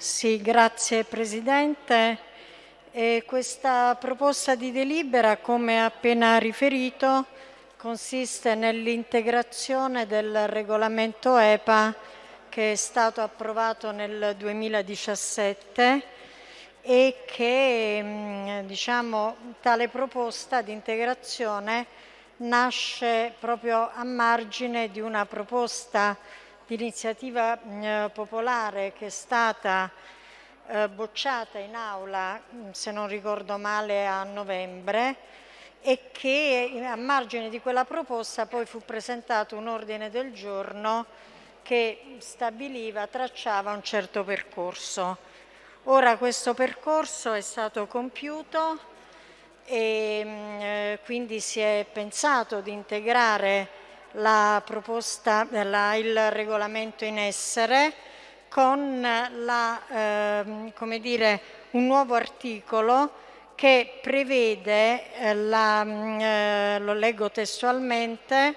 Sì, grazie Presidente. E questa proposta di delibera, come appena riferito, consiste nell'integrazione del regolamento EPA che è stato approvato nel 2017 e che mm, diciamo, tale proposta di integrazione nasce proprio a margine di una proposta di iniziativa mm, popolare che è stata eh, bocciata in aula, mm, se non ricordo male, a novembre e che a margine di quella proposta poi fu presentato un ordine del giorno che stabiliva, tracciava un certo percorso. Ora questo percorso è stato compiuto e mm, eh, quindi si è pensato di integrare la proposta, la, il regolamento in essere con la, eh, dire, un nuovo articolo che prevede, eh, la, mm, eh, lo leggo testualmente,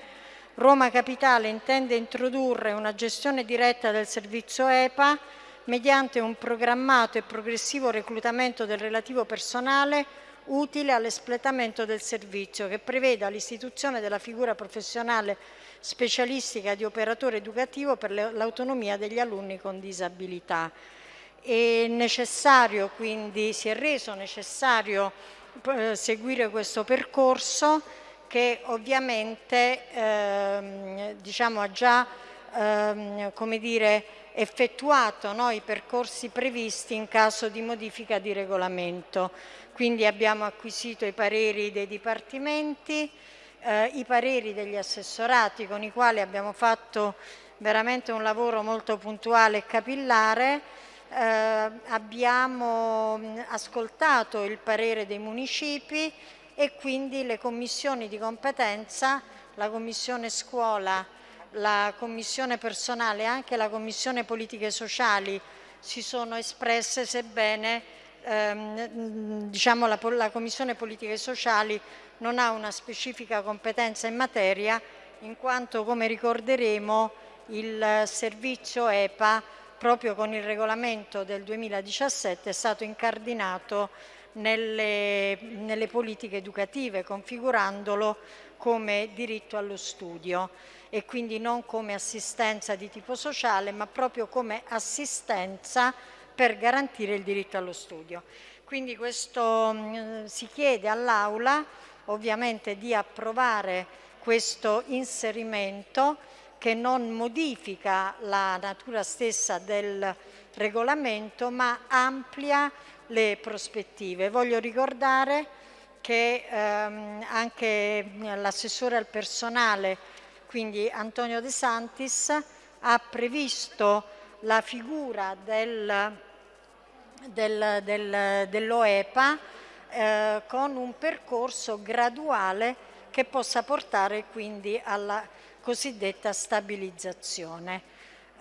Roma Capitale intende introdurre una gestione diretta del servizio EPA mediante un programmato e progressivo reclutamento del relativo personale utile all'espletamento del servizio che preveda l'istituzione della figura professionale specialistica di operatore educativo per l'autonomia degli alunni con disabilità. È necessario, quindi si è reso necessario eh, seguire questo percorso che ovviamente ehm, diciamo, ha già ehm, come dire, effettuato no, i percorsi previsti in caso di modifica di regolamento. Quindi abbiamo acquisito i pareri dei dipartimenti, eh, i pareri degli assessorati con i quali abbiamo fatto veramente un lavoro molto puntuale e capillare, eh, abbiamo ascoltato il parere dei municipi e quindi le commissioni di competenza, la commissione scuola, la commissione personale e anche la commissione politiche sociali si sono espresse sebbene ehm, diciamo la, la commissione politiche sociali non ha una specifica competenza in materia in quanto come ricorderemo il servizio EPA proprio con il regolamento del 2017 è stato incardinato nelle, nelle politiche educative configurandolo come diritto allo studio e quindi non come assistenza di tipo sociale ma proprio come assistenza per garantire il diritto allo studio. Quindi questo, mm, si chiede all'Aula ovviamente di approvare questo inserimento che non modifica la natura stessa del regolamento ma amplia le prospettive. Voglio ricordare che ehm, anche l'assessore al personale, quindi Antonio De Santis, ha previsto la figura del, del, del, dell'OEPA eh, con un percorso graduale che possa portare quindi alla cosiddetta stabilizzazione.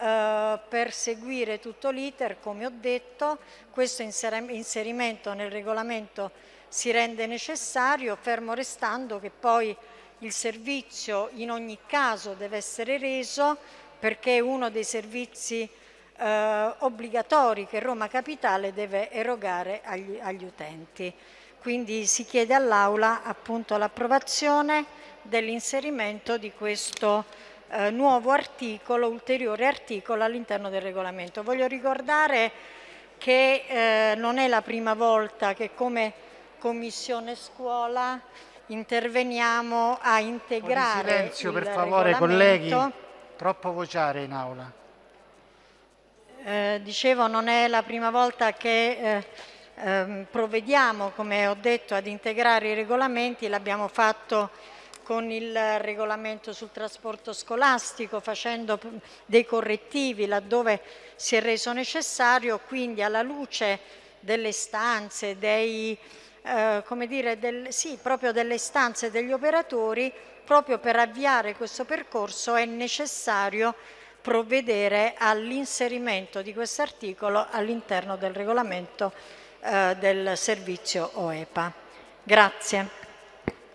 Eh, per seguire tutto l'iter, come ho detto, questo inserimento nel regolamento si rende necessario, fermo restando che poi il servizio in ogni caso deve essere reso perché è uno dei servizi eh, obbligatori che Roma Capitale deve erogare agli, agli utenti. Quindi si chiede all'Aula appunto l'approvazione dell'inserimento di questo eh, nuovo articolo, ulteriore articolo all'interno del regolamento. Voglio ricordare che eh, non è la prima volta che come Commissione Scuola interveniamo a integrare Un silenzio per favore colleghi, troppo vociare in aula. Eh, dicevo non è la prima volta che eh, ehm, provvediamo, come ho detto, ad integrare i regolamenti, l'abbiamo fatto con il regolamento sul trasporto scolastico, facendo dei correttivi laddove si è reso necessario, quindi alla luce delle istanze, dei, eh, come dire, del, sì, proprio delle istanze degli operatori, proprio per avviare questo percorso è necessario provvedere all'inserimento di questo articolo all'interno del regolamento eh, del servizio OEPA. Grazie.